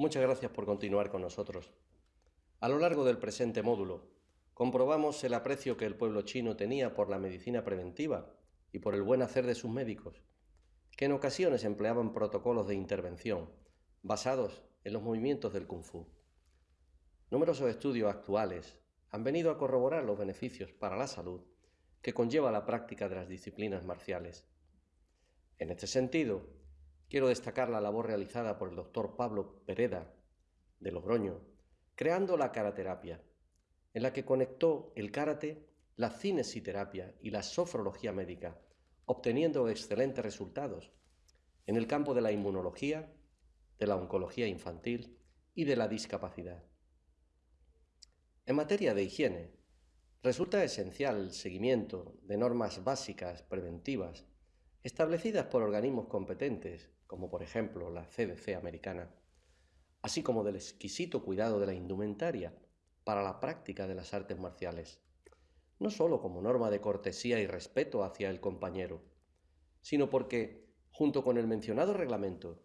Muchas gracias por continuar con nosotros. A lo largo del presente módulo, comprobamos el aprecio que el pueblo chino tenía por la medicina preventiva y por el buen hacer de sus médicos, que en ocasiones empleaban protocolos de intervención basados en los movimientos del kung fu. Numerosos estudios actuales han venido a corroborar los beneficios para la salud que conlleva la práctica de las disciplinas marciales. En este sentido, quiero destacar la labor realizada por el doctor Pablo Pereda de Logroño, creando la karaterapia, en la que conectó el karate, la cinesiterapia y la sofrología médica, obteniendo excelentes resultados en el campo de la inmunología, de la oncología infantil y de la discapacidad. En materia de higiene, resulta esencial el seguimiento de normas básicas preventivas establecidas por organismos competentes, como por ejemplo la CDC americana, así como del exquisito cuidado de la indumentaria para la práctica de las artes marciales, no sólo como norma de cortesía y respeto hacia el compañero, sino porque, junto con el mencionado reglamento,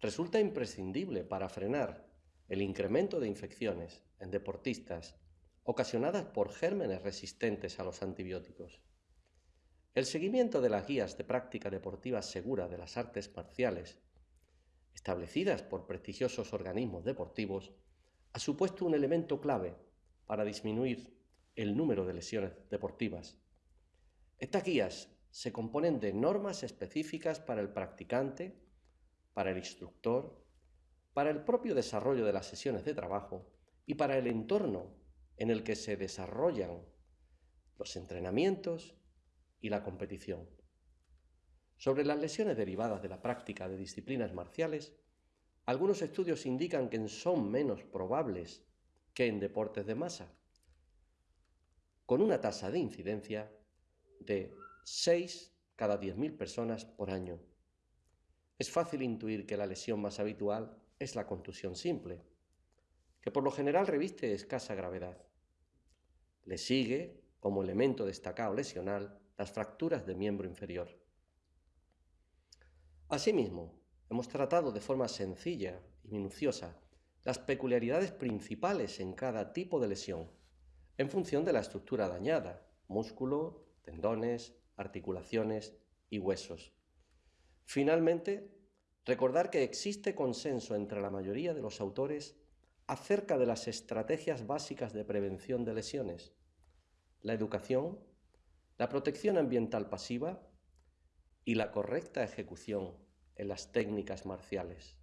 resulta imprescindible para frenar el incremento de infecciones en deportistas ocasionadas por gérmenes resistentes a los antibióticos. El seguimiento de las guías de práctica deportiva segura de las artes marciales, establecidas por prestigiosos organismos deportivos, ha supuesto un elemento clave para disminuir el número de lesiones deportivas. Estas guías se componen de normas específicas para el practicante, para el instructor, para el propio desarrollo de las sesiones de trabajo y para el entorno en el que se desarrollan los entrenamientos y la competición. Sobre las lesiones derivadas de la práctica de disciplinas marciales, algunos estudios indican que son menos probables que en deportes de masa, con una tasa de incidencia de 6 cada 10.000 personas por año. Es fácil intuir que la lesión más habitual es la contusión simple, que por lo general reviste escasa gravedad. Le sigue, como elemento destacado lesional, las fracturas del miembro inferior. Asimismo, hemos tratado de forma sencilla y minuciosa las peculiaridades principales en cada tipo de lesión, en función de la estructura dañada, músculo, tendones, articulaciones y huesos. Finalmente, recordar que existe consenso entre la mayoría de los autores acerca de las estrategias básicas de prevención de lesiones, la educación, la protección ambiental pasiva y la correcta ejecución en las técnicas marciales.